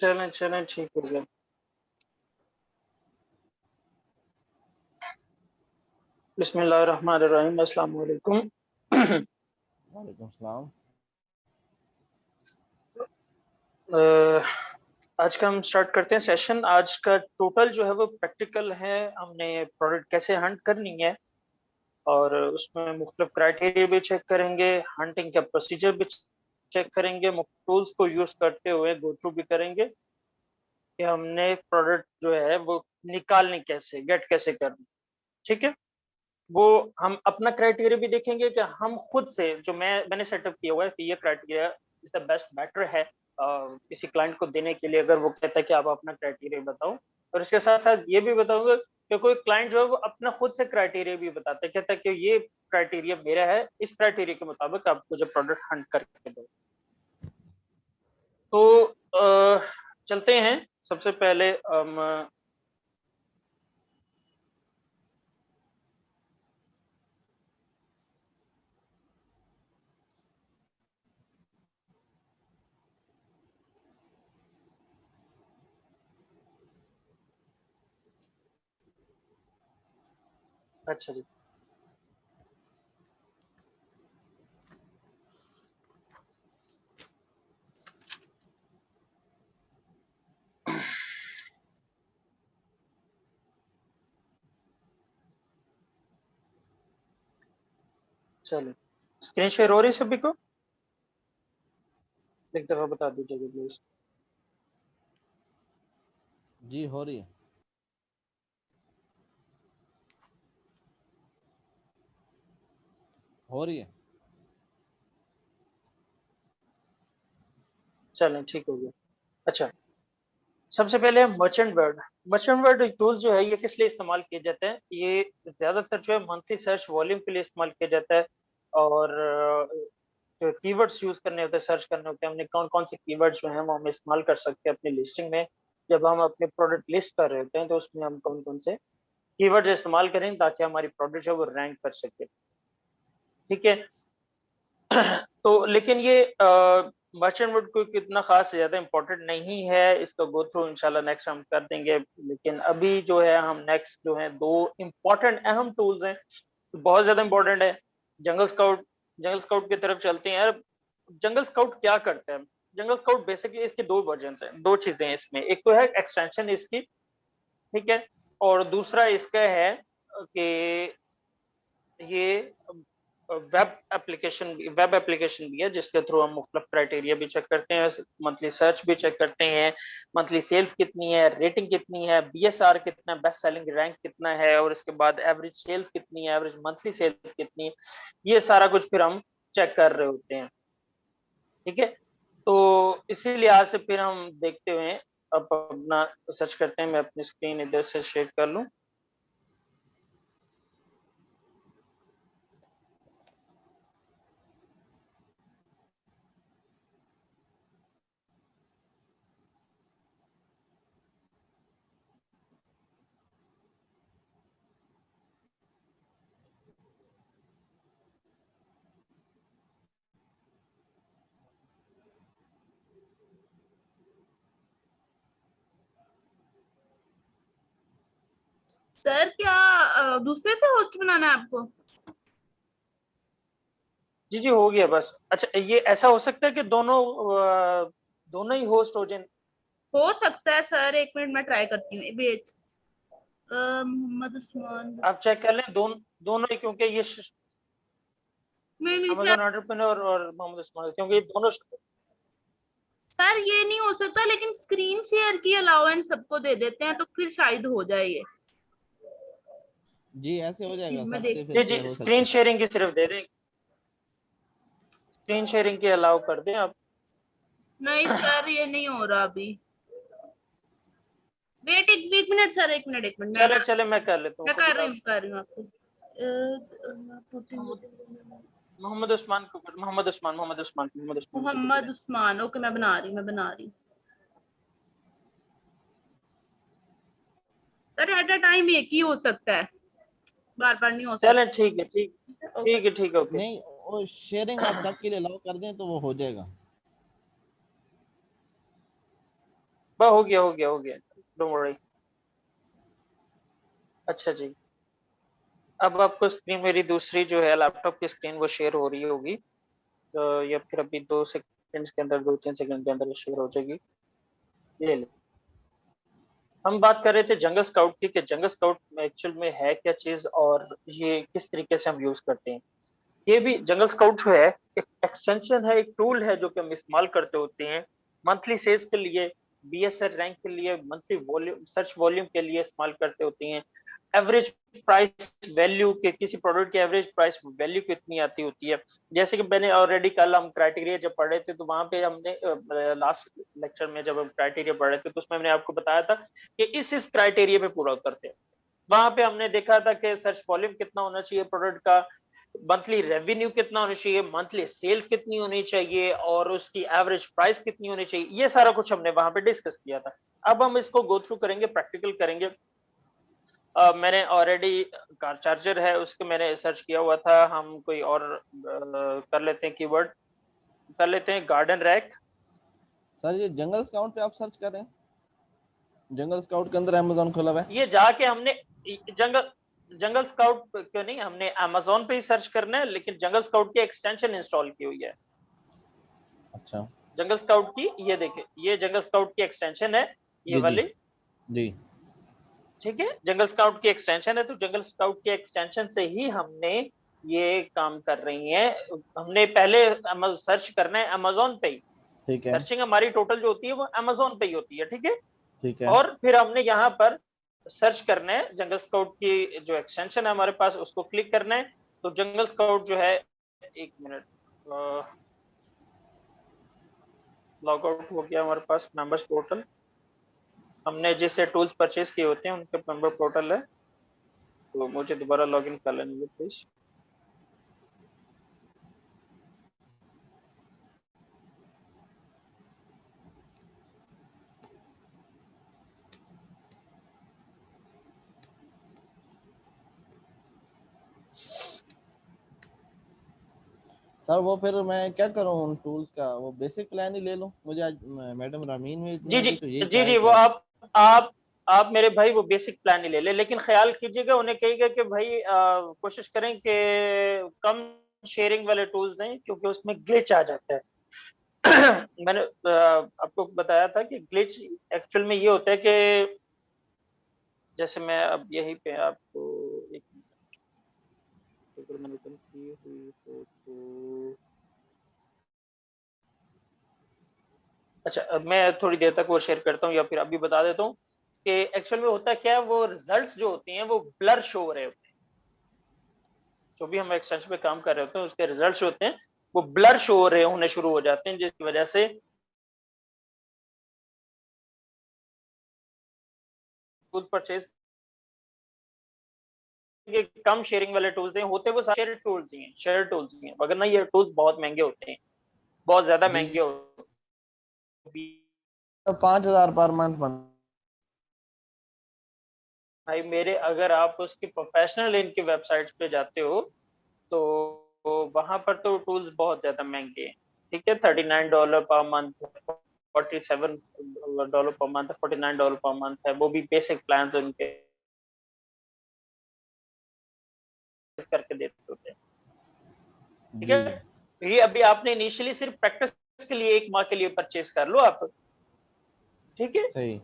چلیں چلیں ٹھیک ہو گیا۔ بسم اللہ الرحمن الرحیم السلام علیکم۔ وعلیکم السلام۔ آج کا ہم سٹارٹ کرتے ہیں سیشن آج کا ٹوٹل جو ہے وہ پریکٹیکل ہے۔ ہم نے پروڈکٹ کیسے ہنٹ کرنی ہے اور اس میں مختلف کرائٹیریا بھی چیک کریں گے۔ ہنٹنگ کا پروسیجر بھی چیک کریں گے ٹولز کو یوز کرتے ہوئے گو تھرو بھی کریں گے کہ ہم نے پروڈکٹ جو ہے وہ نکالنے کیسے گیٹ کیسے کرنی. ٹھیک ہے؟ وہ ہم اپنا کرائٹیریا بھی دیکھیں گے کہ ہم خود سے جو میں میں نے سیٹ اپ کیا ہوا ہے کہ یہ criteria is the best better ہے کسی کلائنٹ کو دینے کے لیے اگر وہ کہتا ہے کہ آپ اپنا کرائٹیریا بتاؤ، اور اس کے ساتھ ساتھ یہ بھی بتاؤں گا کہ کوئی کلائنٹ جو ہے وہ اپنا خود سے کرائٹیریا بھی بتاتا ہے، کہتا ہے کہ یہ کرائٹیریا میرا ہے، اس کرائٹیریا کے مطابق آپ کو جو پروڈکٹ ہنٹ کر کے دو۔ تو چلتے ہیں۔ سب سے پہلے اچھا جی۔ چلو۔ اسکرین شیئر ہو رہی سبھی کو؟ ایک دفعہ بتا دیجیے گا پلیز جی ہو رہی ہے۔ ہو رہی ہے۔ چلیں ٹھیک ہو گیا۔ اچھا۔ سب سے پہلے merchant word merchant word tool جو ہے یہ کس لیے استعمال کیے جاتے ہیں؟ یہ زیادہ تر جو ہے منتھلی سرچ والیوم کے لیے استعمال کیا جاتا ہے۔ اور جو کی ورڈس یوز کرنے ہوتے ہیں سرچ کرنے ہوتے ہیں، ہم نے کون کون سے کی ورڈ جو ہیں وہ ہم استعمال کر سکتے ہیں اپنی لسٹنگ میں۔ جب ہم اپنے پروڈکٹ لسٹ کر رہے ہوتے ہیں تو اس میں ہم کون کون سے کی ورڈ استعمال کریں تاکہ ہماری پروڈکٹ جو ہے وہ رینک کر سکے۔ ٹھیک ہے؟ تو لیکن یہ مرچنٹ ورڈ کو کتنا خاص زیادہ امپورٹنٹ نہیں ہے۔ اس کا گو تھرو انشاءاللہ نیکسٹ ہم کر دیں گے۔ لیکن ابھی جو ہے ہم نیکسٹ جو ہے دو امپورٹنٹ اہم ٹولز ہیں۔ بہت زیادہ امپورٹنٹ ہے۔ جنگل سکاؤٹ جنگل سکاؤٹ کی طرف چلتے ہیں۔ جنگل سکاؤٹ کیا کرتا ہے جنگل سکاؤٹ بیسکلی اس کے دو ورژنس ہیں، دو چیزیں ہیں اس میں۔ ایک تو ہے ایکسٹینشن اس کی، ٹھیک ہے؟ اور دوسرا اس کا ہے کہ یہ ویب اپلیکیشن ویب اپلیکیشن بھی ہے جس کے تھرو ہم مختلف کرائٹیریا بھی چیک کرتے ہیں منتھلی سرچ بھی چیک کرتے ہیں منتھلی سیلز کتنی ہے ریٹنگ کتنی ہے بی ایس آر کتنا ہے بیسٹ سیلنگ رینک کتنا ہے، اور اس کے بعد ایوریج سیلز کتنی ہے ایوریج منتھلی سیلز کتنی ہے، یہ سارا کچھ پھر ہم چیک کر رہے ہوتے ہیں۔ ٹھیک ہے؟ تو اسی لحاظ سے پھر ہم دیکھتے ہوئے اب اپنا سرچ کرتے ہیں، میں اپنی اسکرین ادھر سے شیئر کر لوں۔ سر کیا دوسرے سے ہوسٹ بنانا ہے آپ کو؟ جی جی ہو گیا بس۔ اچھا یہ ایسا ہو سکتا ہے کہ دونوں دونوں ہی ہوسٹ ہو جائیں؟ ہو سکتا ہے سر ایک منٹ میں ٹرائی کرتی ہوں۔ ویٹ محمد عثمان۔ آپ چیک کر لیں دونوں ہی کیونکہ یہ امازون انٹرپرینور اور محمد عثمان کیونکہ یہ دونوں سر یہ نہیں ہو سکتا لیکن اسکرین شیئر کی الاؤنس سب کو دے دیتے ہیں تو پھر شاید ہو جائے یہ۔ جی ایسے ہو جائے گا جی جی اسکرین شیئرنگ کی صرف دے دیں۔ اسکرین شیئرنگ کی الاؤ کر دیں آپ۔ نہیں سر یہ نہیں ہو رہا ابھی۔ ویٹ ایک ایک منٹ سر ایک منٹ ایک منٹ۔ چلے چلے میں کر لیتا ہوں۔ میں کر رہی ہوں کر رہی ہوں آپ کو۔ محمد عثمان کو محمد عثمان محمد عثمان محمد عثمان محمد عثمان اوکے میں بنا رہی میں بنا رہی سر ایٹ اے ٹائم ایک ہی ہو سکتا ہے۔ بار بار نہیں ہو سکتا۔ چلیں ٹھیک ہے ٹھیک ٹھیک ہے ٹھیک ہے اوکے۔ نہیں وہ شیئرنگ آپ سب کے لیے الاؤ کر دیں تو وہ ہو جائے گا۔ بس ہو گیا ہو گیا ہو گیا۔ ڈونٹ وری اچھا جی۔ اب آپ کو اسکرین میری دوسری جو ہے لیپ ٹاپ کی اسکرین وہ شیئر ہو رہی ہوگی۔ تو یا پھر ابھی دو سیکنڈ کے اندر دو تین سیکنڈ کے اندر شیئر ہو جائے گی۔ لے لیں۔ ہم بات کر رہے تھے جنگل اسکاؤٹ کی کہ جنگل اسکاؤٹ ایکچوئل میں ہے کیا چیز اور یہ کس طریقے سے ہم یوز کرتے ہیں۔ یہ بھی جنگل اسکاؤٹ جو ہے ایک ایکسٹینشن ہے، ایک ٹول ہے جو کہ ہم استعمال کرتے ہوتے ہیں۔ منتھلی سیلز کے لیے بی ایس ایل رینک کے لیے منتھلی ولیوم سرچ والیوم کے لیے استعمال کرتے ہوتے ہیں۔ ایوریج پرائس ویلیو کے کسی پروڈکٹ کی ایوریج پرائس ویلیو کتنی آتی ہوتی ہے؟ جیسے کہ میں نے آلریڈی کل ہم کرائٹیریا جب پڑھ رہے تھے تو وہاں پہ ہم نے لاسٹ لیکچر میں جب ہم کرائٹیریا پڑھ رہے تھے تو اس میں ہم نے آپ کو بتایا تھا کہ اس اس کرائٹیریا پہ پورا اترتے ہیں وہاں پہ ہم نے دیکھا تھا کہ سرچ والیوم کتنا ہونا چاہیے پروڈکٹ کا منتھلی ریونیو کتنا ہونا چاہیے منتھلی سیلز کتنی ہونی چاہیے اور اس کی ایوریج پرائس کتنی ہونی چاہیے، یہ سارا کچھ ہم نے وہاں پہ ڈسکس کیا تھا۔ اب ہم اس کو گو تھرو کریں گے پریکٹیکل کریں گے۔ میں نے آلریڈی کار چارجر ہے اس کے میں نے سرچ کیا ہوا تھا۔ ہم کوئی اور کر لیتے ہیں کی ورڈ کر لیتے ہیں گارڈن ریک سر یہ جنگل اسکاؤٹ پہ آپ سرچ کر رہے ہیں؟ جنگل اسکاؤٹ کے اندر امیزون کھلا ہوا ہے؟ یہ جا کے ہم نے جنگل جنگل اسکاؤٹ کیوں نہیں ہم نے امیزون پہ ہی سرچ کرنا ہے لیکن جنگل اسکاؤٹ کی ایکسٹینشن انسٹال کی ہوئی ہے۔ اچھا۔ جنگل اسکاؤٹ کی یہ دیکھیں یہ جنگل اسکاؤٹ کی ایکسٹینشن ہے جی، یہ جی۔ والی۔ جی۔ ٹھیک ہے؟ جنگل اسکاؤٹ کی ایکسٹینشن ہے تو جنگل اسکاؤٹ کی ایکسٹینشن سے ہی ہم نے یہ کام کر رہی ہیں۔ ہم نے پہلے سرچ کرنا ہے امیزون پہ ہی سرچنگ ہماری ٹوٹل جو ہوتی ہے وہ امیزون پہ ہی ہوتی ہے ٹھیک ہے؟ اور پھر ہم نے یہاں پر سرچ کرنا ہے۔ جنگل اسکاؤٹ کی جو ایکسٹینشن ہے ہمارے پاس اس کو کلک کرنا ہے۔ تو جنگل اسکاؤٹ جو ہے ایک منٹ لاگ آؤٹ ہو گیا ہمارے پاس ممبرس پورٹل ہم نے جس سے ٹولز پرچیز کیے ہوتے ہیں ان کے ممبر پورٹل ہے۔ تو مجھے دوبارہ لاگ ان کر لینے پلیز سر وہ پھر میں کیا کروں ان ٹولز کا؟ وہ بیسک پلان ہی لے لوں۔ مجھے آج میڈم رامین میں جی جی۔ جی جی وہ آپ آپ آپ میرے بھائی وہ بیسک پلان ہی لے لیں، لیکن خیال کیجیے گا، انہیں کہیے گا کہ بھائی کوشش کریں کہ کم شیئرنگ والے ٹولز دیں، کیونکہ اس میں گلچ آ جاتا ہے۔ میں نے آپ کو بتایا تھا کہ گلچ ایکچوئل میں یہ ہوتا ہے کہ جیسے میں اب یہی پہ آپ کو ایک منٹ۔ کی ہوئی فوٹو اچھا میں تھوڑی دیر تک وہ شیئر کرتا ہوں یا پھر ابھی بتا دیتا ہوں کہ ایکچوئل میں ہوتا کیا ہے وہ ریزلٹس جو ہوتے ہیں وہ بلر شو ہو رہے ہوتے ہیں۔ جو بھی ہم ایکسٹینشن پہ کام کر رہے ہوتے ہیں اس کے ریزلٹس ہوتے ہیں وہ بلر شو ہو رہے ہونے شروع ہو جاتے ہیں جس کی وجہ سے پرچیز کم شیئرنگ والے ٹولز ہیں ہوتے وہ شیئر ٹولز ہی ہیں شیئر ٹولز ہی ہیں۔ مگر نہ یہ ٹولز بہت مہنگے ہوتے ہیں بہت زیادہ جی۔ مہنگے ہوتے ہیں۔ پانچ ہزار پر منتھ بن بھائی میرے اگر آپ اس کی پروفیشنل ان کی ویب سائٹس پہ جاتے ہو تو وہاں پر تو ٹولز بہت زیادہ مہنگے ہیں۔ ٹھیک ہے thirty nine dollar per month forty seven dollar per month forty nine dollar per month ہے وہ بھی بیسک پلانز ان کے کر کے دیتے ہوتے ہیں۔ ٹھیک ہے یہ ابھی آپ نے انیشلی صرف پریکٹس کے لیے ایک ماہ کے لیے پرچیز کر لو آپ۔ ٹھیک ہے؟ صحیح۔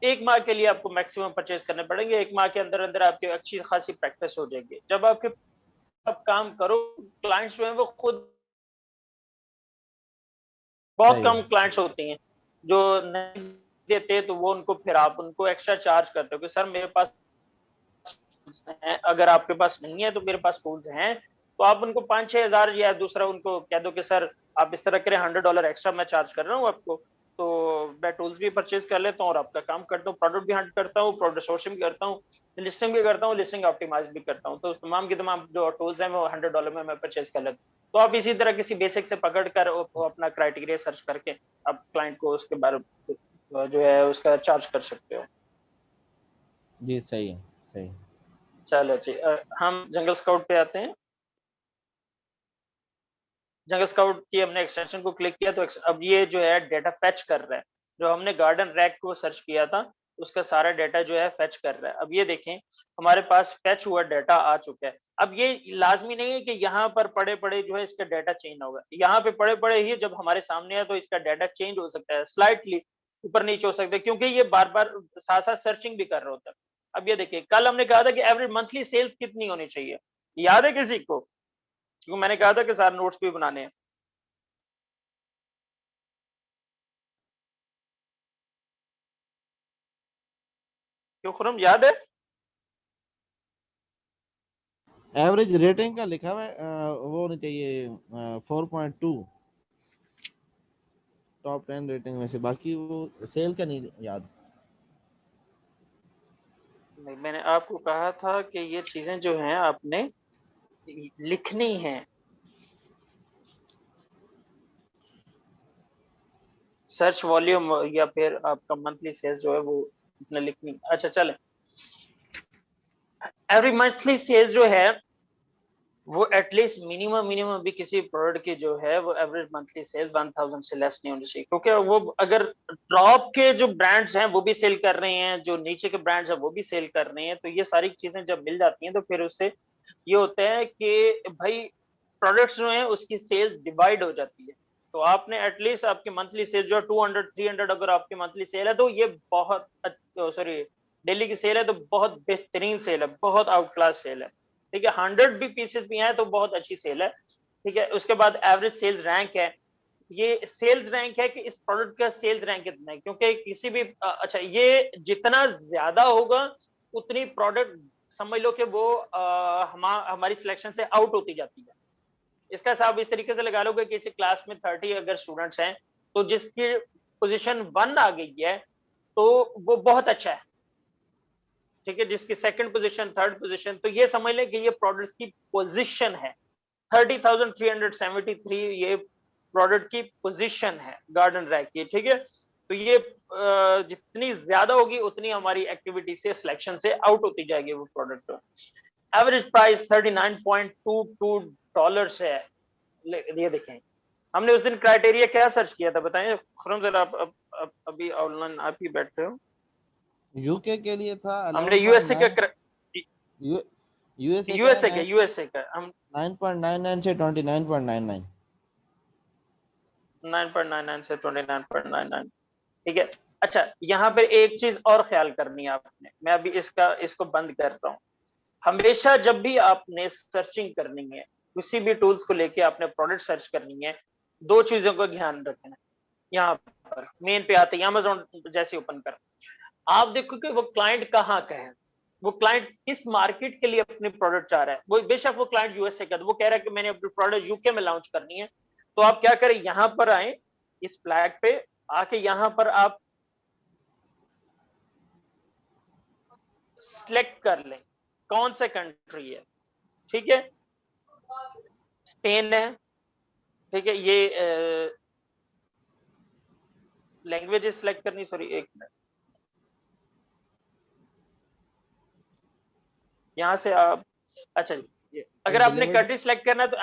ایک ماہ کے لیے آپ کو میکسیمم پرچیز کرنے پڑیں گے۔ ایک ماہ کے اندر اندر آپ کی اچھی خاصی پریکٹس ہو جائے گی۔ جب آپ کے آپ کام کرو کلائنٹس جو ہیں وہ خود بہت کم کلائنٹس ہوتے ہیں۔ جو نہیں دیتے تو وہ ان کو پھر آپ ان کو ایکسٹرا چارج کرتے ہو کہ سر میرے پاس ہیں۔ اگر آپ کے پاس نہیں ہے تو میرے پاس ٹولز ہیں۔ تو آپ ان کو پانچ چھ ہزار یا دوسرا ان کو کہہ دو کہ سر آپ اس طرح کریں ہنڈریڈ ڈالر ایکسٹرا میں چارج کر رہا ہوں آپ کو۔ تو میں ٹولز بھی پرچیز کر لیتا ہوں اور آپ کا کام کرتا ہوں پروڈکٹ بھی ہنٹ کرتا ہوں پروڈکٹ سورسنگ بھی کرتا ہوں لسٹنگ بھی کرتا ہوں لسٹنگ آپٹیمائز بھی کرتا ہوں۔ تو تمام کی تمام جو ٹولز ہیں وہ ہنڈریڈ ڈالر میں میں پرچیز کر لیتا ہوں۔ تو آپ اسی طرح کسی بیسک سے پکڑ کر اپنا کرائٹیریا سرچ کر کے آپ کلائنٹ کو اس کے بارے جو ہے اس کا چارج کر سکتے ہو۔ جی صحیح ہے صحیح چلو جی ہم جنگل اسکاؤٹ پہ آتے ہیں۔ جنگل اسکاؤٹ کی ہم نے ایکسٹینشن کو کلک کیا تو اب یہ جو ہے ڈیٹا فیچ کر رہا ہے جو ہم نے گارڈن ریک کو سرچ کیا تھا، اس کا سارا ڈیٹا جو ہے فیچ کر رہا ہے۔ اب یہ دیکھیں، ہمارے پاس فیچ ہوا ڈیٹا آ چکا ہے۔ اب یہ لازمی نہیں ہے کہ یہاں پر پڑے پڑے جو ہے اس کا ڈیٹا چینج ہوگا۔ یہاں پہ پڑے پڑے ہی جب ہمارے سامنے ہے تو اس کا ڈیٹا چینج ہو سکتا ہے۔ سلائٹلی اوپر نیچے ہو سکتا ہے، کیونکہ یہ بار بار ساتھ ساتھ سرچنگ بھی کر رہا ہوتا ہے۔ اب یہ دیکھیں، کل ہم نے کہا تھا کہ ایوریج منتھلی سیلز کتنی ہونی چاہیے؟ یاد ہے کسی کو؟ کیونکہ میں نے کہا تھا کہ سارے نوٹس بھی بنانے ہیں۔ کیوں خرم؟ یاد ہے؟ ایوریج ریٹنگ کا لکھا ہوا ہے وہ ہونی چاہیے four point two top ten rating میں سے باقی وہ سیل کا نہیں یاد۔ میں نے آپ کو کہا تھا کہ یہ چیزیں جو ہیں آپ نے لکھنی ہیں۔ سرچ والیوم یا پھر آپ کا منتھلی سیلز جو ہے وہ اتنا لکھنی۔ اچھا چلیں۔ ایوری منتھلی سیلز جو ہے وہ ایٹ لیسٹ منیمم منیمم بھی کسی پروڈکٹ کی جو ہے وہ average monthly sale one thousand سے لیس نہیں ہونی چاہیے۔ کیونکہ وہ اگر ٹاپ کے جو برانڈس ہیں وہ بھی سیل کر رہے ہیں، جو نیچے کے برانڈس ہیں وہ بھی سیل کر رہے ہیں، تو یہ ساری چیزیں جب مل جاتی ہیں تو پھر اس سے یہ ہوتا ہے کہ بھائی پروڈکٹس جو ہیں اس کی سیل ڈیوائڈ ہو جاتی ہے۔ تو آپ نے ایٹ لیسٹ آپ کی منتھلی سیل جو ٹو ہنڈریڈ تھری ہنڈریڈ اگر آپ کی منتھلی سیل ہے تو یہ بہت سوری ڈیلی oh, کی سیل ہے تو بہت بہترین سیل ہے، بہت آؤٹ کلاس سیل ہے۔ ٹھیک ہے ہنڈریڈ بھی پیسز بھی ہیں تو بہت اچھی سیل ہے۔ ٹھیک ہے، اس کے بعد ایوریج سیلز رینک ہے۔ یہ سیلز رینک ہے کہ اس پروڈکٹ کا سیلز رینک کتنا ہے؟ کیونکہ کسی بھی اچھا یہ جتنا زیادہ ہوگا، اتنی پروڈکٹ سمجھ لو کہ وہ ہماری سلیکشن سے آؤٹ ہوتی جاتی ہے۔ اس کا حساب اس طریقے سے لگا لو کہ کسی کلاس میں تھرٹی اگر اسٹوڈنٹس ہیں، تو جس کی پوزیشن ون آ گئی ہے، تو وہ بہت اچھا ہے۔ ٹھیک ہے، جس کی سیکنڈ پوزیشن تھرڈ پوزیشن تو یہ سمجھ لیں کہ یہ پروڈکٹ کی پوزیشن ہے۔ Thirty thousand three hundred seventy three یہ پروڈکٹ کی پوزیشن ہے گارڈن ریک کی۔ ٹھیک ہے، تو یہ جتنی زیادہ ہوگی اتنی ہماری ایکٹیویٹی سے سلیکشن سے آؤٹ ہوتی جائے گی وہ product average price thirty nine point two two dollar ہے۔ یہ دیکھیں۔ ہم نے اس دن کرائٹیریا کیا سرچ کیا تھا؟ بتائیں۔ خرم ذرا آپ ابھی آن لائن آپ ہی بیٹھے ہو۔ یو کے کے لیے تھا ہم نے یو ایس اے کا U S U S A کا یو ایس اے کا ہم 9.99 سے 29.99 9.99 سے 29.99 ٹھیک ہے۔ اچھا یہاں پہ ایک چیز اور خیال کرنی ہے آپ نے، میں ابھی اس کا، اس کو بند کرتا ہوں۔ ہمیشہ جب بھی آپ نے سرچنگ کرنی ہے، کسی بھی ٹولز کو لے کے آپ نے پروڈکٹ سرچ کرنی ہے، دو چیزوں کا دھیان رکھنا یہاں پر مین پہ آتے ہیں امیزون جیسے اوپن کر آپ دیکھو کہ وہ کلائنٹ کہاں کا ہے۔ وہ کلائنٹ کس مارکیٹ کے لیے اپنے پروڈکٹ چاہ رہا ہے۔ وہ بے شک وہ کلائنٹ یو ایس اے کا وہ کہہ رہا ہے کہ میں نے اپنے پروڈکٹ یو کے میں لانچ کرنی ہے۔ تو آپ کیا کریں، یہاں پر آئیں، اس فلیگ پہ آ کے یہاں پر آپ سلیکٹ کر لیں۔ کون سے کنٹری ہے؟ ٹھیک ہے؟ اسپین ہے۔ ٹھیک ہے، یہ لینگویج سلیکٹ کرنی سوری ایک منٹ یہاں سے آپ اچھا جی اگر آپ نے کنٹری سلیکٹ کرنا ہے تو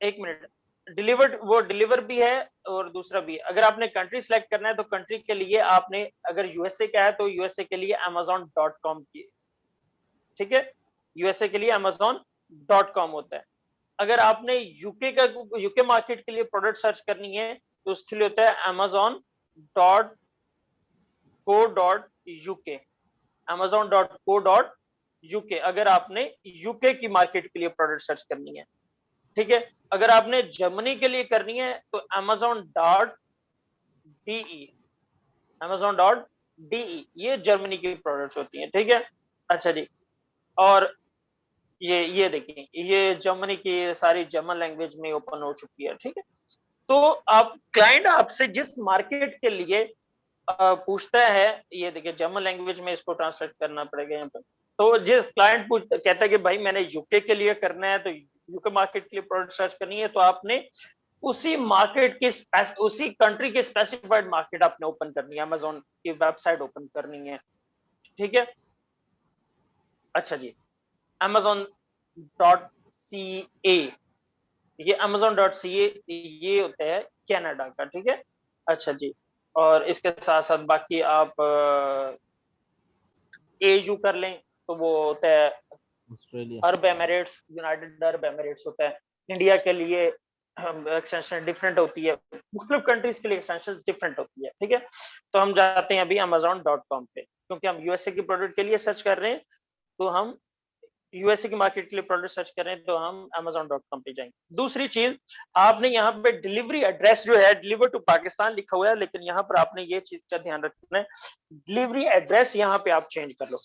ایک منٹ ڈلیورڈ وہ ڈلیور بھی ہے اور دوسرا بھی ہے۔ اگر آپ نے کنٹری سلیکٹ کرنا ہے تو کنٹری کے لیے آپ نے، اگر یو ایس اے کا ہے تو یو ایس اے کے لیے امیزون ڈاٹ کام کی۔ ٹھیک ہے؟ یو ایس اے کے لیے امیزون ڈاٹ کام ہوتا ہے۔ اگر آپ نے یو کے کا یو کے مارکیٹ کے لیے پروڈکٹ سرچ کرنی ہے، تو اس کے لیے ہوتا ہے Amazon dot co dot U K. Amazon dot co dot U K. اگر آپ نے یو کے کی مارکیٹ کے لیے پروڈکٹ سرچ کرنی ہے، ٹھیک ہے؟ اگر آپ نے جرمنی کے لیے کرنی ہے، تو Amazon dot D E. Amazon dot D E. یہ جرمنی کی پروڈکٹس ہوتی ہیں، ٹھیک ہے؟ اچھا جی۔ اور یہ یہ دیکھیں، یہ جرمنی کی ساری جرمن لینگویج میں اوپن ہو چکی ہے، ٹھیک ہے؟ تو آپ کلائنٹ آپ سے جس مارکیٹ کے لیے پوچھتا ہے، یہ دیکھیں جرمن لینگویج میں اس کو ٹرانسلیٹ کرنا پڑے گا یہاں پر۔ تو جس کلائنٹ کہتا ہے کہ بھائی میں نے یو کے کے لیے کرنا ہے، تو یو کے مارکیٹ کے لیے پروڈکٹ سرچ کرنی ہے، تو آپ نے اسی مارکیٹ کی اسی کنٹری کی اسپیسیفائڈ مارکیٹ آپ نے اوپن کرنی ہے امیزون کی ویب سائٹ اوپن کرنی ہے، ٹھیک ہے؟ اچھا جی امیزون ڈاٹ سی اے یہ امیزون ڈاٹ سی اے یہ ہوتا ہے کینیڈا کا ٹھیک ہے؟ اچھا جی اور اس کے ساتھ ساتھ باقی آپ اے یو کر لیں تو وہ ہوتا ہے Arab Emirates United Arab Emirates ہوتا ہے انڈیا کے لیے ایکسٹینشن ڈفرینٹ ہوتی ہے۔ مختلف کنٹریز کے لیے ایکسٹینشن ڈفرینٹ ہوتی ہے ٹھیک ہے؟ تو ہم جاتے ہیں ابھی امیزون ڈاٹ کام پہ کیونکہ ہم یو ایس اے کی پروڈکٹ کے لیے سرچ کر رہے ہیں۔ تو ہم یو ایس اے کی مارکیٹ کے لیے پروڈکٹ سرچ کر رہے ہیں تو ہم امیزون ڈاٹ کام پہ جائیں۔ گے دوسری چیز، آپ نے یہاں پہ ڈلیوری ایڈریس جو ہے ڈلیور ٹو پاکستان لکھا ہوا ہے، لیکن یہاں پر آپ نے یہ چیز کا دھیان رکھنا ہے۔ ڈلیوری ایڈریس یہاں پہ آپ چینج کر لو۔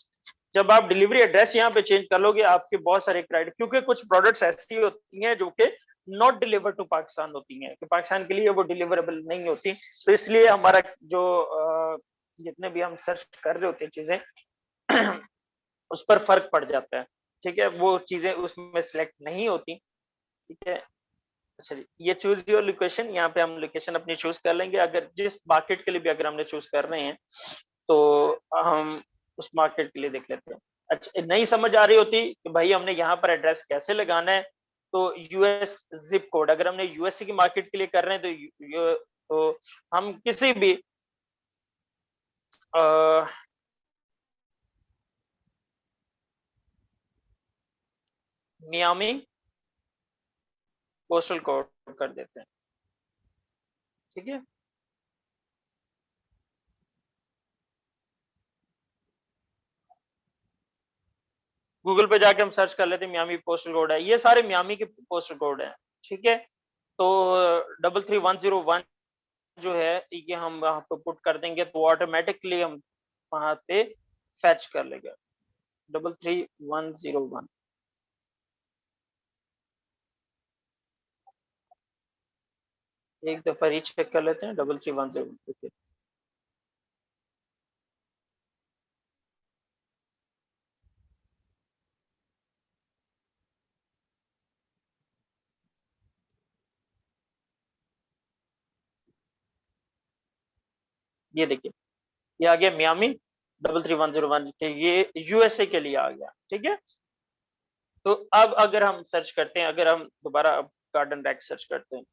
جب آپ ڈلیوری ایڈریس یہاں پہ چینج کر لو گے، آپ کے بہت سارے کرائٹ کیونکہ کچھ پروڈکٹس ایسی ہوتی ہیں جو کہ ناٹ ڈلیور ٹو پاکستان ہوتی ہیں، کہ پاکستان کے لیے وہ ڈلیوریبل نہیں ہوتی۔ تو اس لیے ہمارا جو جتنے بھی ہم سرچ کر رہے ہوتے ہیں چیزیں اس پر فرق پڑ جاتا ہے۔ ٹھیک ہے، وہ چیزیں اس میں سلیکٹ نہیں ہوتی۔ ٹھیک ہے۔ اچھا جی یہ چوز یور لوکیشن یہاں پہ ہم لوکیشن اپنی چوز کر لیں گے۔ اگر جس مارکیٹ کے لیے بھی اگر ہم نے چوز کر رہے ہیں، تو ہم اس مارکیٹ کے لیے دیکھ لیتے ہیں۔ اچھا نہیں سمجھ آ رہی ہوتی کہ بھائی ہم نے یہاں پر ایڈریس کیسے لگانا ہے۔ تو یو ایس زپ کوڈ اگر ہم نے یو ایس سی کی مارکیٹ کے لیے کر رہے ہیں، تو ہم کسی بھی میامی پوسٹل کوڈ کر دیتے ہیں۔ ٹھیک ہے۔ گوگل پہ جا کے ہم سرچ کر لیتے ہیں میامی پوسٹل کوڈ ہے۔ یہ سارے میامی کے پوسٹل کوڈ ہیں۔ ٹھیک ہے۔ تو double three one zero one جو ہے، یہ ہم وہاں پہ پٹ کر دیں گے تو آٹومیٹکلی ہم وہاں پہ فیچ کر لے گا double three one zero one ایک دفعہ ریچ چیک کر لیتے ہیں، ڈبل تھری ون زیرو یہ دیکھیے، یہ آ گیا Miami, double three one zero one. یہ یو ایس اے کے لیے آ گیا، ٹھیک ہے؟ تو اب اگر ہم سرچ کرتے ہیں، اگر ہم دوبارہ گارڈن ریک سرچ کرتے ہیں۔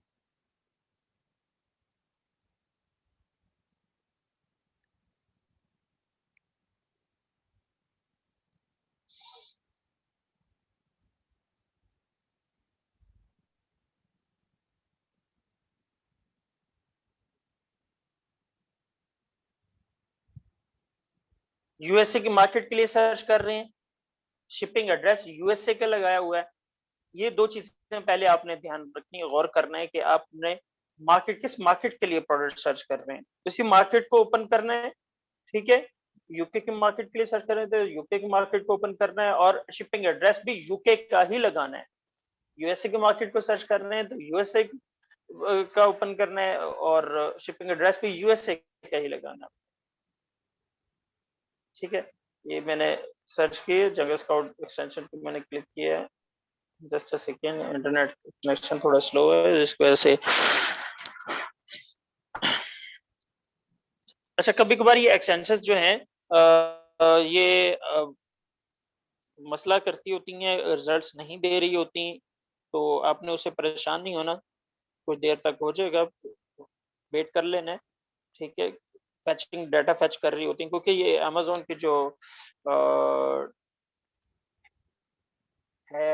یو ایس اے کی مارکیٹ کے لیے سرچ کر رہے ہیں. Shipping address U S A کا لگایا ہوا ہے. یہ دو چیزیں پہلے آپ نے دھیان رکھنی غور کرنا ہے کہ آپ نے مارکیٹ کس مارکیٹ کے لیے پروڈکٹ سرچ کر رہے ہیں. اسی مارکیٹ کو اوپن کرنا ہے، ٹھیک ہے؟ یو کے مارکیٹ کے لیے سرچ کر رہے ہیں تو یو کے مارکیٹ کو اوپن کرنا ہے اور شپنگ ایڈریس بھی یو کے کا ہی لگانا ہے. یو ایس اے کی مارکیٹ کو سرچ کر رہے ہیں تو یو ایس اے کا اوپن کرنا ہے اور شپنگ ایڈریس بھی یو ایس اے کا ہی لگانا ہے. ٹھیک ہے۔ یہ میں نے سرچ کی، جنگل اسکاؤٹ ایکسٹینشن پہ میں نے کلک کیا ہے۔ Just a second internet connection تھوڑا سلو ہے جس کی وجہ سے۔ اچھا کبھی کبھار یہ ایکسٹینشن جو ہیں یہ مسئلہ کرتی ہوتی ہیں ریزلٹس نہیں دے رہی ہوتی، تو آپ نے اسے پریشان نہیں ہونا۔ کچھ دیر تک ہو جائے گا ویٹ کر لینا ٹھیک ہے۔ فیچنگ ڈیٹا فیچ کر رہی ہوتی ہیں کیونکہ یہ امیزون کی جو ہے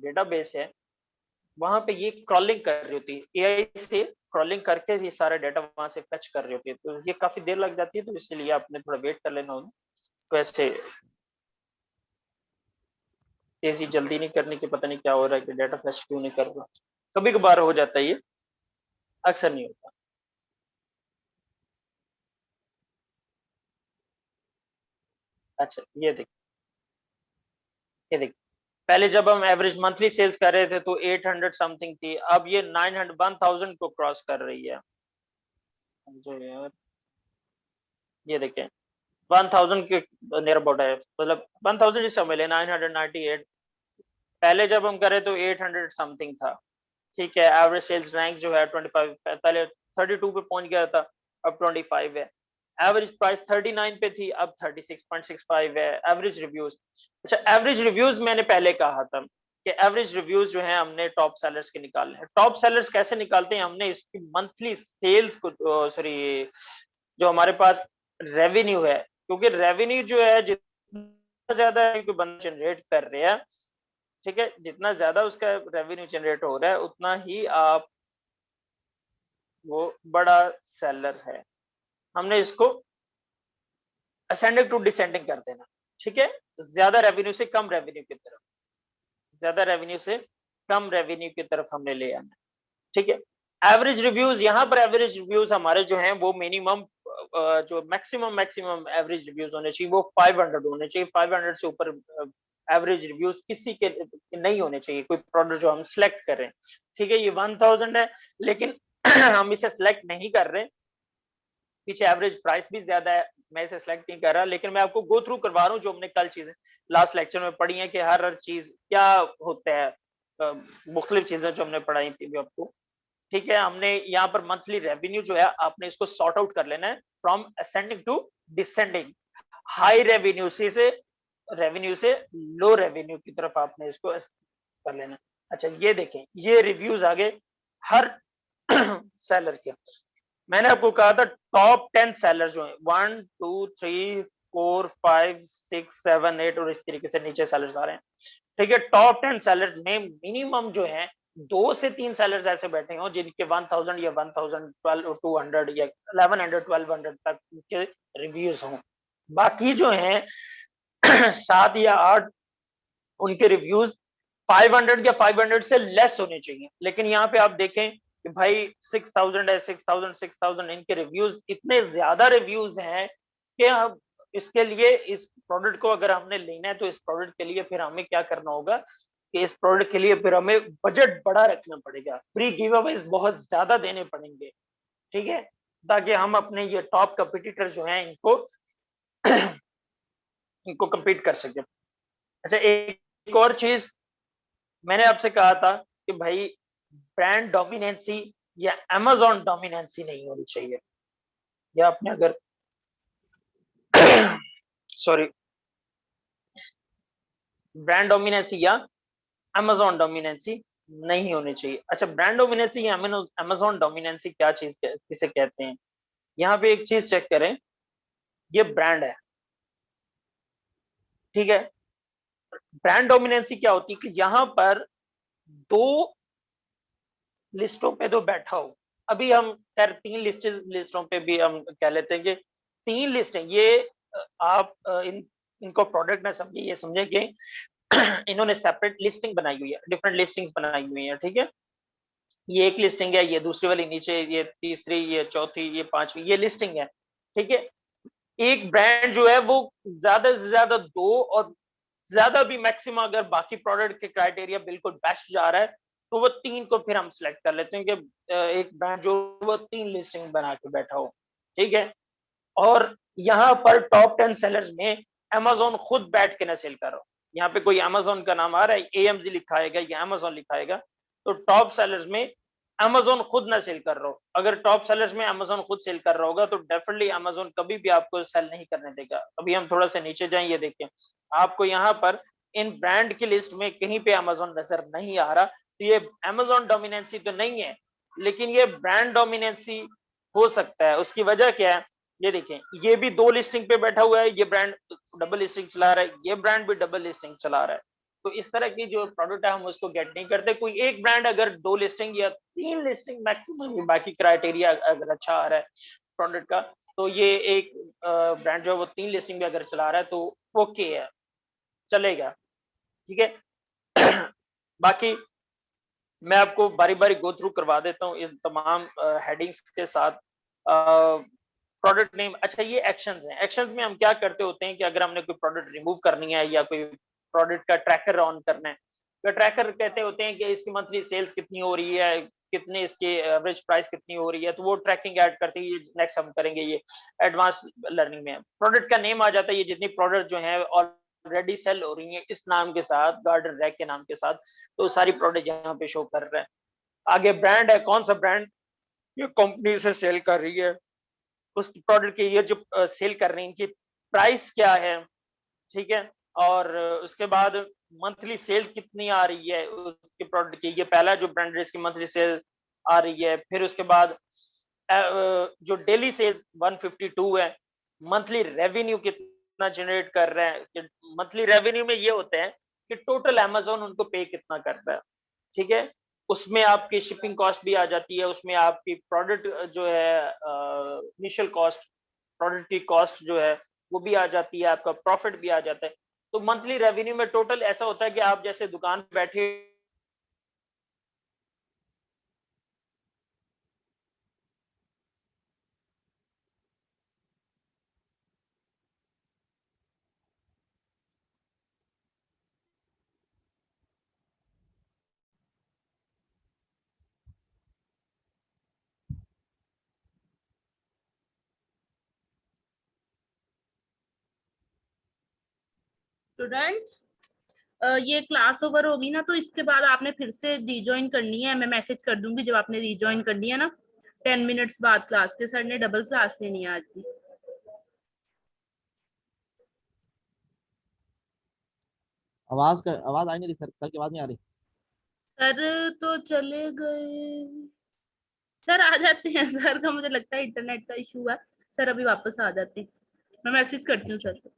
ڈیٹا بیس ہے وہاں پہ یہ کرالنگ کر رہی ہوتی ہے اے آئی سے کرالنگ کر کے یہ سارا ڈیٹا وہاں سے فیچ کر رہی ہوتی ہے تو یہ کافی دیر لگ جاتی ہے تو اس لیے آپ نے تھوڑا ویٹ کر لینا ہوگا تو ایسے تیزی جلدی نہیں کرنے کی پتہ نہیں کیا ہو رہا ہے کہ ڈیٹا فیچ کیوں نہیں کر رہا کبھی کبھار ہو جاتا ہے یہ اکثر نہیں ہوتا اچھا یہ دیکھ۔ یہ دیکھ۔ پہلے جب ہم ایوریج منتھلی سیلز کر رہے تھے تو ایٹ ہنڈریڈ سم تھنگ تھی، اب یہ نائن ہنڈریڈ ون تھاؤزینڈ کو کراس کر رہی ہے۔ یہ دیکھیں۔ ون تھاؤزینڈ کے نیئر اباؤٹ ہے۔ مطلب ون تھاؤزینڈ اس سمجھ لیں نائن ہنڈریڈ نائنٹی ایٹ پہلے جب ہم کرے تو ایٹ ہنڈریڈ سم تھنگ تھا۔ ٹھیک ہے ایوریج سیلز رینک جو ہے ٹوئنٹی فائیو پہلے تھرٹی ٹو پہ پہنچ گیا تھا، اب ٹوئنٹی فائیو ہے۔ ایوریج پرائس 39 پہ تھی، اب 36.65 ہے ایوریج ریویوز اچھا ایوریج ریویوز میں نے پہلے کہا تھا کہ ایوریج ریویوز جو ہیں ہم نے ٹاپ سیلرز کے نکالنے ہیں ٹاپ سیلرز کیسے نکالتے ہیں؟ ہم نے اس کی منتھلی سیلز کو سوری جو ہمارے پاس ریونیو ہے، کیونکہ ریونیو جو ہے، جتنا زیادہ ہے کوئی بندہ جنریٹ کر رہا ہے، ٹھیک ہے، جتنا زیادہ اس کا ریونیو جنریٹ ہو رہا ہے، اتنا ہی آپ وہ بڑا سیلر ہے۔ ہم نے اس کو اسینڈنگ ٹو ڈسینڈنگ کر دینا، ٹھیک ہے؟ زیادہ ریونیو سے کم ریونیو کی طرف، زیادہ ریونیو سے کم ریونیو کی طرف ہم نے لے آنا، ٹھیک ہے؟ ایوریج ریویوز یہاں پر ایوریج ریویوز ہمارے جو ہیں وہ منیمم جو میکسیمم میکسیمم ایوریج ریویوز ہونے چاہیے، وہ 500 ہونے چاہیے 500 سے اوپر ایوریج ریویوز کسی کے نہیں ہونے چاہیے، کوئی پروڈکٹ جو ہم سلیکٹ کر رہے ہیں، ٹھیک ہے؟ یہ 1000 ہے، لیکن ہم اسے سلیکٹ نہیں کر رہے پیچھے ایوریج پرائس بھی زیادہ ہے۔ میں اسے سلیکٹ نہیں کر رہا، لیکن میں آپ کو گو تھرو کروا رہا ہوں جو ہم نے کل چیزیں لاسٹ لیکچر میں پڑھی ہیں کہ ہر ہر چیز کیا ہوتا ہے مختلف چیزیں جو ہم نے پڑھائی تھی آپ کو۔ ٹھیک ہے، ہم نے یہاں پر منتھلی ریونیو جو ہے، آپ نے اس کو سارٹ آؤٹ کر لینا ہے from ascending to descending high revenue سے ریونیو سے لو ریونیو کی طرف آپ نے اس کو کر لینا۔ اچھا یہ دیکھیں، یہ ریویوز آگے ہر سیلر کے۔ میں نے آپ کو کہا تھا ٹاپ ٹین سیلر جو ہیں one two three four five six seven eight اور اس طریقے سے نیچے سیلر آ رہے ہیں۔ ٹھیک ہے ٹاپ ٹین سیلر میں منیمم جو ہیں، دو سے تین سیلرز ایسے بیٹھے ہوں جن کے ون تھاؤزینڈ یا one thousand twelve two hundred یا الیون ہنڈریڈ ٹویلو ہنڈریڈ تک کے ریویوز ہوں۔ باقی جو ہیں، سات یا آٹھ، ان کے ریویوز فائیو ہنڈریڈ یا فائیو ہنڈریڈ سے لیس ہونے چاہیے۔ لیکن یہاں پہ آپ دیکھیں کہ بھائی سکس تھاؤزینڈ ہے سکس تھاؤزینڈ سکس تھاؤزینڈ ان کے ریویوز اتنے زیادہ ریویوز ہیں کہ اب اس کے لیے اس پروڈکٹ کو اگر ہم نے لینا ہے تو اس پروڈکٹ کے لیے پھر ہمیں کیا کرنا ہوگا کہ اس پروڈکٹ کے لیے پھر ہمیں بجٹ بڑا رکھنا پڑے گا۔ فری گیو اویز بہت زیادہ دینے پڑیں گے، ٹھیک ہے؟ تاکہ ہم اپنے یہ ٹاپ کمپیٹیٹر جو ہیں ان کو ان کو کمپیٹ کر سکیں۔ اچھا ایک اور چیز میں نے آپ سے کہا تھا کہ بھائی برانڈ ڈومیننسی یا امیزون ڈومیننسی نہیں ہونی چاہیے۔ یا آپ نے اگر سوری برانڈ ڈومیننسی یا امیزون ڈومیننسی نہیں ہونی چاہیے۔ اچھا برانڈ ڈومیننسی یا امیزون ڈومیننسی کیا چیز کسے کہتے ہیں؟ یہاں پہ ایک چیز چیک کریں۔ یہ برانڈ ہے۔ ٹھیک ہے؟ برانڈ ڈومیننسی کیا ہوتی ہے کہ یہاں پر دو لسٹوں پہ تو بیٹھا ہو ابھی ہم خیر تین لسٹ لسٹوں پہ بھی ہم کہہ لیتے ہیں کہ تین لسٹیں یہ آپ ان, ان کو پروڈکٹ نہ سمجھے یہ سمجھیں کہ انہوں نے سیپریٹ لسٹنگ بنائی ہوئی ہے۔ ڈفرنٹ لسٹنگ بنائی ہوئی ہیں ٹھیک ہے؟ یہ ایک لسٹنگ ہے یہ دوسری والی نیچے یہ تیسری یہ چوتھی یہ پانچویں یہ لسٹنگ ہے ٹھیک ہے؟ ایک برانڈ جو ہے وہ زیادہ سے زیادہ دو اور زیادہ بھی میکسیمم اگر باقی پروڈکٹ کے کرائٹیریا بالکل بیسٹ جا رہا ہے تو وہ تین کو پھر ہم سلیکٹ کر لیتے ہیں کہ ایک برانڈ جو وہ تین لسٹنگ بنا کے بیٹھا ہو، ٹھیک ہے؟ اور یہاں پر ٹاپ ٹین سیلرز میں امیزون خود بیٹھ کے نہ سیل کر رہا ہو۔ یہاں پہ کوئی امیزون کا نام آ رہا ہے اے ایم جی لکھائے گا یا امیزون لکھائے گا، تو ٹاپ سیلرز میں امیزون خود نہ سیل کر رہا ہو۔ اگر ٹاپ سیلرز میں امیزون خود سیل کر رہا ہوگا، تو ڈیفینیٹلی امیزون کبھی بھی آپ کو سیل نہیں کرنے دے گا۔ ابھی ہم تھوڑا سا نیچے جائیں، یہ دیکھیں۔ آپ کو یہاں پر ان برانڈ کی لسٹ میں کہیں پہ امیزون نظر نہیں آ رہا یہ امیزون ڈومیننسی تو نہیں ہے، لیکن یہ برانڈ ڈومیننسی ہو سکتا ہے۔ اس کی وجہ کیا ہے؟ یہ دیکھیں، یہ بھی دو لسٹنگ پہ بیٹھا ہوا ہے، یہ برانڈ ڈبل لسٹنگ چلا رہا ہے، یہ برانڈ بھی ڈبل لسٹنگ چلا رہا ہے۔ تو اس طرح کی جو پروڈکٹ ہے، ہم اس کو گیٹ نہیں کرتے۔ کوئی ایک برانڈ اگر دو لسٹنگ یا تین لسٹنگ میکسیمم باقی کرائٹیریا اگر اچھا آ رہا ہے پروڈکٹ کا، تو یہ ایک برانڈ جو ہے وہ تین لسٹنگ بھی اگر چلا رہا ہے تو اوکے ہے، چلے گا۔ ٹھیک ہے؟ باقی میں آپ کو باری باری گو تھرو کروا دیتا ہوں ان تمام ہیڈنگز کے ساتھ. پروڈکٹ نیم اچھا یہ ایکشنز ہیں. ایکشنز میں ہم کیا کرتے ہوتے ہیں کہ اگر ہم نے کوئی پروڈکٹ ریموو کرنی ہے یا کوئی پروڈکٹ کا ٹریکر آن کرنا ہے، تو ٹریکر کہتے ہوتے ہیں کہ اس کی منتھلی سیلز کتنی ہو رہی ہے، کتنے اس کی ایوریج پرائس کتنی ہو رہی ہے، تو وہ ٹریکنگ ایڈ کرتے ہیں، یہ نیکسٹ ہم کریں گے یہ ایڈوانس لرننگ میں. پروڈکٹ کا نیم آ جاتا ہے، یہ جتنی پروڈکٹ جو ہیں آلریڈی سیل ہو رہی ہیں اس نام کے ساتھ گارڈن ریک کے نام کے ساتھ تو ساری پروڈکٹ یہاں پہ شو کر رہے ہیں آگے برانڈ ہے کون سا برانڈ یہ کمپنی سے سیل کر رہی ہے اس پروڈکٹ کی یہ جو سیل کر رہی ہیں ان کی پرائس کیا ہے ٹھیک ہے اور اس کے بعد منتھلی سیل کتنی آ رہی ہے اس کے پروڈکٹ کی یہ پہلا جو برانڈ ہے اس کی منتھلی سیل آ رہی ہے پھر اس کے بعد جو ڈیلی سیلز 152 ہے منتھلی ریونیو کتنا جنریٹ کر رہے ہیں منتھلی ریونیو میں یہ ہوتے ہیں کہ ٹوٹل امیزون ان کو پے کتنا کرتا ہے، ٹھیک ہے؟ اس میں آپ کی شپنگ کاسٹ بھی آ جاتی ہے، اس میں آپ کی پروڈکٹ جو ہے انیشل کاسٹ پروڈکٹ کی کاسٹ جو ہے، وہ بھی آ جاتی ہے، آپ کا پروفٹ بھی آ جاتا ہے۔ تو منتھلی ریونیو میں ٹوٹل ایسا ہوتا ہے کہ آپ جیسے دکان بیٹھے اسٹوڈینٹس یہ کلاس اوور ہوگی نا تو اس کے بعد آپ نے پھر سے ری جوائن کرنی ہے۔ میں میسج کر دوں گی جب آپ نے ری جوائن کرنی ہے نا۔ ٹین منٹس بعد کلاس کے سر نے ڈبل کلاس لینی ہے آج کی آواز آواز آئی نہیں سر؟ سر کی آواز نہیں آ رہی۔ سر تو چلے گئے۔ سر آ جاتے ہیں۔ سر کا مجھے لگتا ہے انٹرنیٹ کا ایشو ہے۔ سر ابھی واپس آ جاتے ہیں۔ میں میسج کرتی ہوں سر کو۔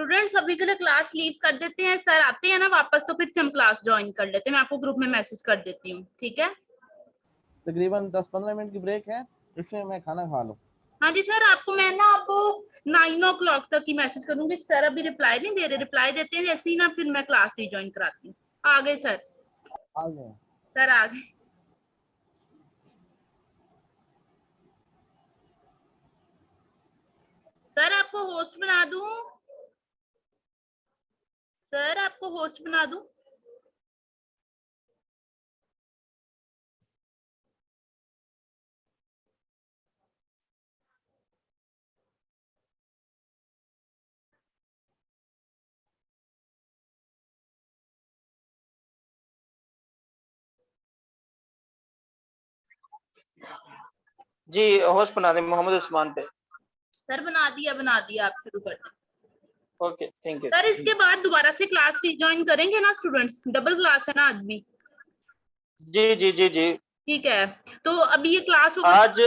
اسٹوڈینٹس ابھی کے لیے کلاس لیو کر دیتے ہیں سر آتے ہیں نا واپس تو پھر سے ہم کلاس جوائن کر لیتے ہیں میں آپ کو گروپ میں میسج کر دیتی ہوں ٹھیک ہے تقریباً دس پندرہ منٹ کی بریک ہے اس میں میں کھانا کھا لوں ہاں جی سر آپ کو میں نا آپ کو نائن او کلاک تک کی میسج کروں گی سر ابھی رپلائی نہیں دے رہے رپلائی دیتے ہیں جیسے ہی نا پھر میں کلاس ری جوائن کراتی ہوں آ گئے سر آ گئے سر آ گئے سر آپ کو ہوسٹ بنا دوں سر آپ کو ہوسٹ بنا دوں۔ جی ہوسٹ بنا دیں محمد عثمان پہ۔ سر بنا دیا بنا دیا آپ شروع کر دیں۔ سر اس کے بعد دوبارہ سے کلاس ریجوائن کریں گے نا اسٹوڈینٹس ڈبل کلاس ہے نا آج بھی جی جی جی جی ٹھیک ہے تو ابھی یہ کلاس آج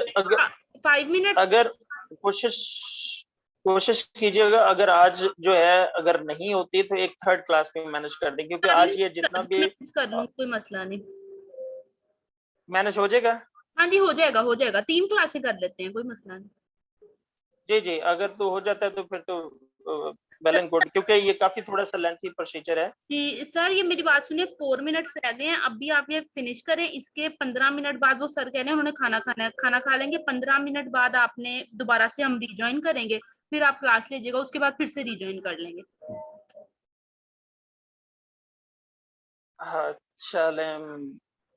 فائیو منٹ اگر کوشش کوشش کیجیے گا اگر آج جو ہے اگر نہیں ہوتی تو ایک تھرڈ کلاس میں مینج کر دیں کیونکہ آج یہ جتنا بھی کر لوں کوئی مسئلہ نہیں مینج ہو جائے گا ہاں جی ہو جائے گا ہو جائے گا تین کلاسیں کر لیتے ہیں کوئی مسئلہ نہیں جی جی اگر تو ہو جاتا ہے تو پھر تو ویل اینڈ گڈ کیونکہ یہ کافی تھوڑا سا لینتھی پروسیجر ہے۔ جی سر یہ میری بات سنیں فور منٹس رہ گئے ہیں۔ اب بھی آپ یہ فنش کریں۔ اس کے پندرہ منٹ بعد وہ سر کہہ رہے ہیں انہوں نے کھانا کھانا ہے۔ کھانا کھا لیں گے پندرہ منٹ بعد آپ نے دوبارہ سے ہم ریجوائن کریں گے۔ پھر آپ کلاس لیجیے گا اس کے بعد پھر سے ریجوائن کر لیں گے۔ اچھا، چلیں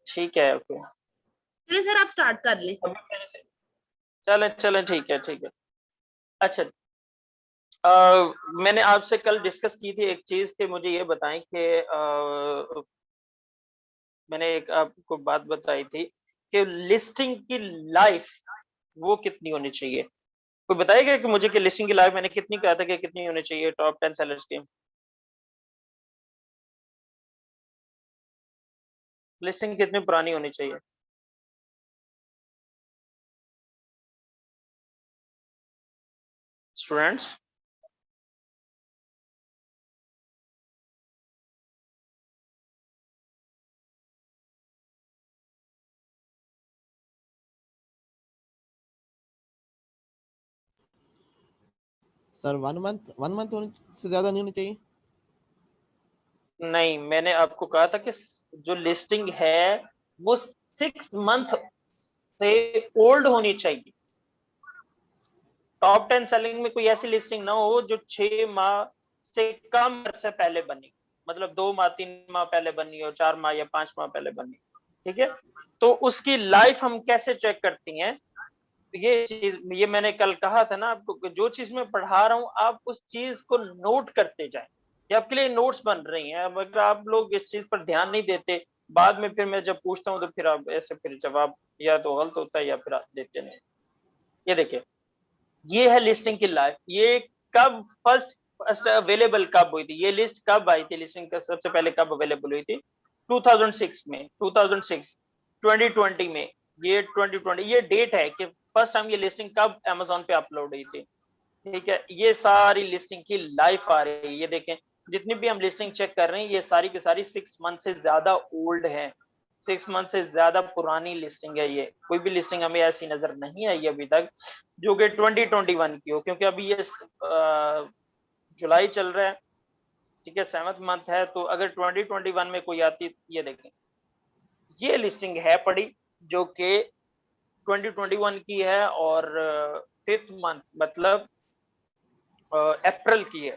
ٹھیک ہے اوکے چلیں سر آپ سٹارٹ کر لیں۔ چلیں چلیں ٹھیک ہے ٹھیک ہے۔ اچھا۔ میں نے آپ سے کل ڈسکس کی تھی ایک چیز کہ مجھے یہ بتائیں کہ میں نے ایک آپ کو بات بتائی تھی کہ لسٹنگ کی لائف وہ کتنی ہونی چاہیے۔ کوئی بتائے گا کہ مجھے کہ لسٹنگ کی لائف میں نے کتنی کہا تھا کہ کتنی ہونی چاہیے ٹاپ ٹین سیلرز کی؟ لسٹنگ کتنی پرانی ہونی چاہیے؟ Students sir one month one month سے زیادہ نہیں ہونی چاہیے؟ نہیں، میں نے آپ کو کہا تھا کہ جو لسٹنگ ہے، وہ سکس منتھ سے اولڈ ہونی چاہیے۔ ٹاپ ٹین سیلنگ میں کوئی ایسی لسٹنگ نہ ہو جو چھ ماہ سے کم عرصے پہلے بنی۔ مطلب دو ماہ، تین ماہ پہلے بنی ہو چار ماہ یا پانچ ماہ پہلے بنی۔ ٹھیک ہے؟ تو اس کی لائف ہم کیسے چیک کرتی ہیں؟ یہ چیز، یہ میں نے کل کہا تھا نا، آپ کو جو چیز میں پڑھا رہا ہوں، آپ اس چیز کو نوٹ کرتے جائیں۔ یہ آپ کے لیے نوٹس بن رہی ہیں۔ اگر آپ لوگ اس چیز پر دھیان نہیں دیتے، بعد میں پھر میں جب پوچھتا ہوں تو پھر آپ ایسے پھر جواب یا تو غلط ہوتا ہے یا پھر آپ دیتے نہیں۔ یہ دیکھیں، یہ ہے لسٹنگ کی لائف۔ یہ کب فرسٹ فرسٹ اویلیبل کب ہوئی تھی؟ یہ لسٹ کب آئی تھی؟ لسٹنگ کا سب سے پہلے کب اویلیبل ہوئی تھی؟ 2006 میں۔ 2006 2020 میں۔ یہ 2020 یہ ڈیٹ ہے کہ فرسٹ ٹائم یہ لسٹنگ کب امیزون پہ اپلوڈ ہوئی تھی؟ ٹھیک ہے، یہ ساری لسٹنگ کی لائف آ رہی ہے۔ یہ دیکھیں، جتنی بھی ہم لسٹنگ چیک کر رہے ہیں، یہ ساری کی ساری سکس منتھ سے زیادہ اولڈ ہے سکس منتھ سے زیادہ پرانی لسٹنگ ہے یہ۔ کوئی بھی لسٹنگ ہمیں ایسی نظر نہیں آئی ابھی تک، جو کہ ٹوینٹی ٹوینٹی ون کی ہو۔ کیونکہ ابھی یہ جولائی چل رہا ہے۔ ٹھیک ہے سیونتھ منتھ ہے۔ تو اگر ٹوینٹی ٹوینٹی ون میں کوئی آتی، یہ دیکھیں۔ یہ لسٹنگ ہے پڑی جو کہ 2021 کی ہے اور ففتھ منتھ مطلب اپریل کی ہے۔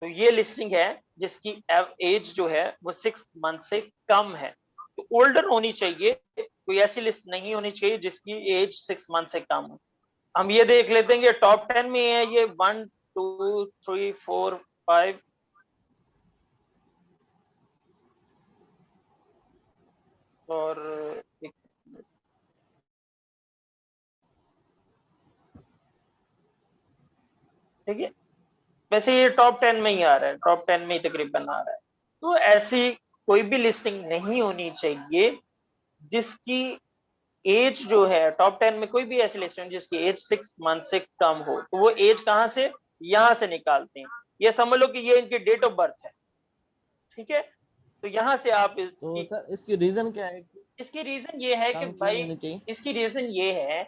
تو یہ لسٹنگ ہے جس کی ایج جو ہے وہ سکس منتھ سے کم ہے۔ تو اولڈر ہونی چاہیے، کوئی ایسی لسٹ نہیں ہونی چاہیے جس کی ایج سکس منتھ سے کم ہو۔ ہم یہ دیکھ لیتے ہیں کہ ٹاپ ٹین میں ہے یہ one two three four five اور ٹھیک ہے۔ ویسے یہ ٹاپ ٹین میں ہی آ رہا ہے ٹاپ ٹین میں ہی تقریباً آ رہا ہے۔ تو ایسی کوئی بھی لسٹنگ نہیں ہونی چاہیے جس کی ایج جو ہے ٹاپ ٹین میں کوئی بھی ایسی لسٹنگ جس کی ایج سکس منتھ سے کم ہو۔ تو وہ ایج کہاں سے؟ یہاں سے نکالتے ہیں۔ یہ سمجھ لو کہ یہ ان کی ڈیٹ آف برتھ ہے۔ ٹھیک ہے؟ تو یہاں سے آپ اس کی ریزن کیا ہے؟ اس کی ریزن یہ ہے کہ بھائی اس کی ریزن یہ ہے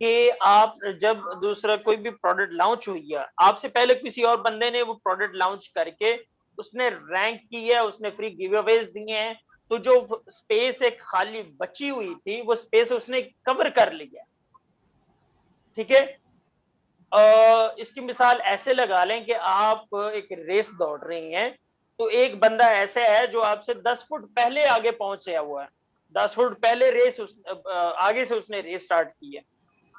کہ آپ جب دوسرا کوئی بھی پروڈکٹ لانچ ہوئی ہے، آپ سے پہلے کسی اور بندے نے وہ پروڈکٹ لانچ کر کے اس نے رینک کی ہے، اس نے فری گیو اویز دیے ہیں۔ تو جو سپیس ایک خالی بچی ہوئی تھی، وہ سپیس اس نے کور کر لیا ٹھیک ہے؟ اس کی مثال ایسے لگا لیں کہ آپ ایک ریس دوڑ رہی ہیں۔ تو ایک بندہ ایسا ہے جو آپ سے دس فٹ پہلے آگے پہنچیا ہوا ہے۔ دس فٹ پہلے ریس آگے سے اس نے ریس سٹارٹ کی ہے۔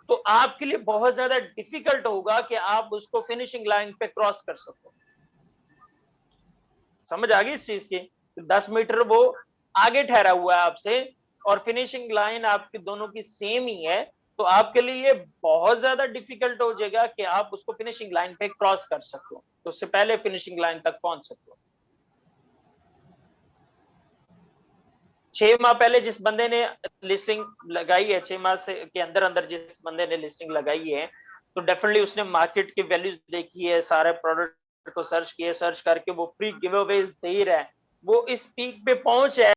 تو آپ کے لیے بہت زیادہ ڈیفیکلٹ ہوگا کہ آپ اس کو فنیشنگ لائن پہ کراس کر سکو۔ سمجھ آ گئی اس چیز کی؟ دس میٹر وہ آگے ٹھہرا ہوا ہے آپ سے اور فنیشنگ لائن آپ کے دونوں کی سیم ہی ہے، تو آپ کے لیے یہ بہت زیادہ ڈیفیکلٹ ہو جائے گا کہ آپ اس کو فنیشنگ لائن پہ کراس کر سکو۔ تو اس سے پہلے فنیشنگ لائن تک پہنچ سکو۔ چھ ماہ پہلے جس بندے نے لسٹنگ لگائی ہے، چھ ماہ سے کے اندر اندر جس بندے نے لسٹنگ لگائی ہے، تو ڈیفینیٹلی اس نے مارکیٹ کی ویلیوز دیکھی ہے، سارے پروڈکٹ کو سرچ کیے سرچ کر کے وہ فری گیو اویز دے رہا ہے۔ وہ اس پیک پہ پہنچ ہے۔